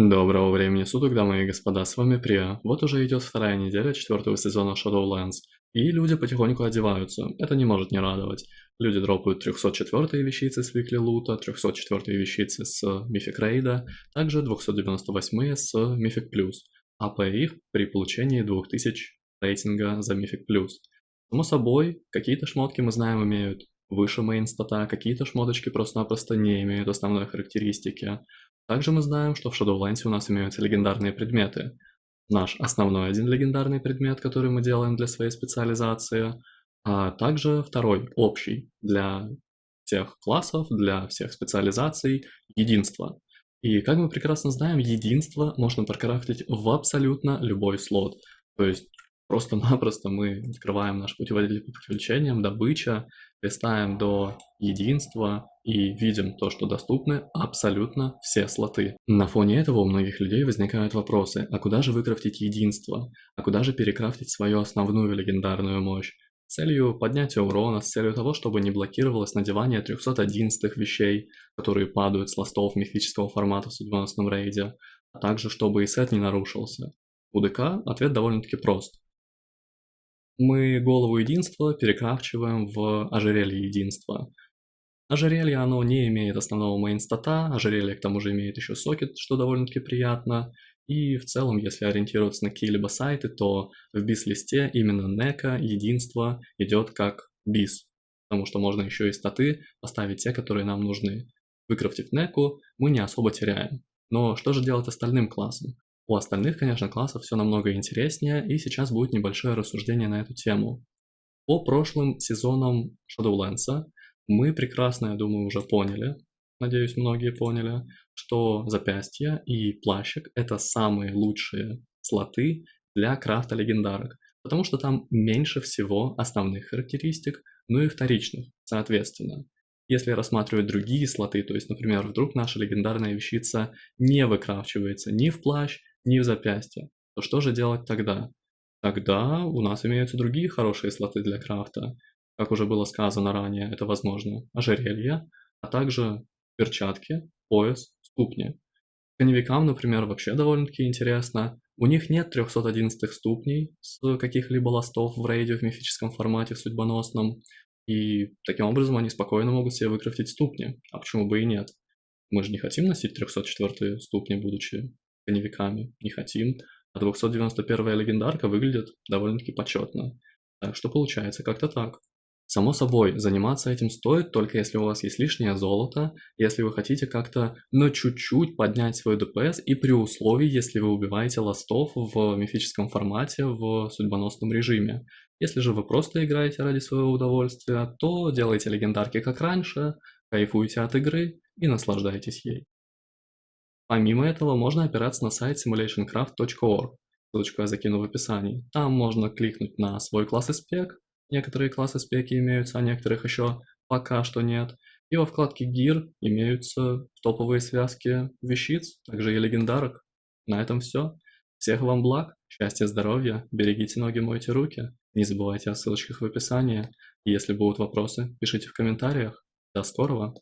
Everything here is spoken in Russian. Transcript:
Доброго времени суток, дамы и господа, с вами Прия. Вот уже идет вторая неделя четвертого сезона Shadowlands, и люди потихоньку одеваются, это не может не радовать. Люди дропают 304 вещицы с Weekly Loot, 304 вещицы с Mythic Raid, также 298 с Mythic Plus, АП их при получении 2000 рейтинга за Mythic Plus. Само собой, какие-то шмотки мы знаем имеют выше мейн стата, какие-то шмоточки просто-напросто не имеют основной характеристики. Также мы знаем, что в Shadowlands у нас имеются легендарные предметы. Наш основной один легендарный предмет, который мы делаем для своей специализации, а также второй, общий, для всех классов, для всех специализаций, единство. И как мы прекрасно знаем, единство можно прокрафтить в абсолютно любой слот. То есть просто-напросто мы открываем наш путеводитель по приключениям, добыча, листаем до единства и видим то, что доступны абсолютно все слоты. На фоне этого у многих людей возникают вопросы, а куда же выкрафтить единство? А куда же перекрафтить свою основную легендарную мощь? С целью поднятия урона, с целью того, чтобы не блокировалось надевание 311 вещей, которые падают с ластов мифического формата в судьбоносном рейде, а также чтобы и сет не нарушился. У ДК ответ довольно-таки прост мы голову единства перекрафчиваем в ожерелье единства. Ожерелье, оно не имеет основного мейнстата, ожерелье к тому же имеет еще сокет, что довольно-таки приятно. И в целом, если ориентироваться на какие-либо сайты, то в бис-листе именно нека, единство идет как бис. Потому что можно еще и статы поставить те, которые нам нужны. Выкрафтив неку, мы не особо теряем. Но что же делать остальным классам? У остальных, конечно, классов все намного интереснее, и сейчас будет небольшое рассуждение на эту тему. По прошлым сезонам Shadowlands мы прекрасно, я думаю, уже поняли, надеюсь, многие поняли, что запястье и плащик – это самые лучшие слоты для крафта легендарок, потому что там меньше всего основных характеристик, ну и вторичных, соответственно. Если рассматривать другие слоты, то есть, например, вдруг наша легендарная вещица не выкрафчивается ни в плащ, ни в запястье, то что же делать тогда? Тогда у нас имеются другие хорошие слоты для крафта. Как уже было сказано ранее, это возможно ожерелье, а также перчатки, пояс, ступни. Коневикам, например, вообще довольно-таки интересно. У них нет 311 ступней с каких-либо ластов в рейде в мифическом формате, в судьбоносном. И таким образом они спокойно могут себе выкрафтить ступни. А почему бы и нет? Мы же не хотим носить 304 ступни, будучи коневиками не хотим. А 291 легендарка выглядит довольно-таки почетно. Так что получается как-то так. Само собой, заниматься этим стоит только если у вас есть лишнее золото, если вы хотите как-то, но чуть-чуть поднять свой ДПС и при условии, если вы убиваете ластов в мифическом формате в судьбоносном режиме. Если же вы просто играете ради своего удовольствия, то делайте легендарки как раньше, кайфуйте от игры и наслаждайтесь ей. Помимо этого, можно опираться на сайт simulationcraft.org, ссылочку я закину в описании. Там можно кликнуть на свой класс и спек, некоторые классы спеки имеются, а некоторых еще пока что нет. И во вкладке Gear имеются топовые связки вещиц, также и легендарок. На этом все. Всех вам благ, счастья, здоровья, берегите ноги, мойте руки. Не забывайте о ссылочках в описании. Если будут вопросы, пишите в комментариях. До скорого!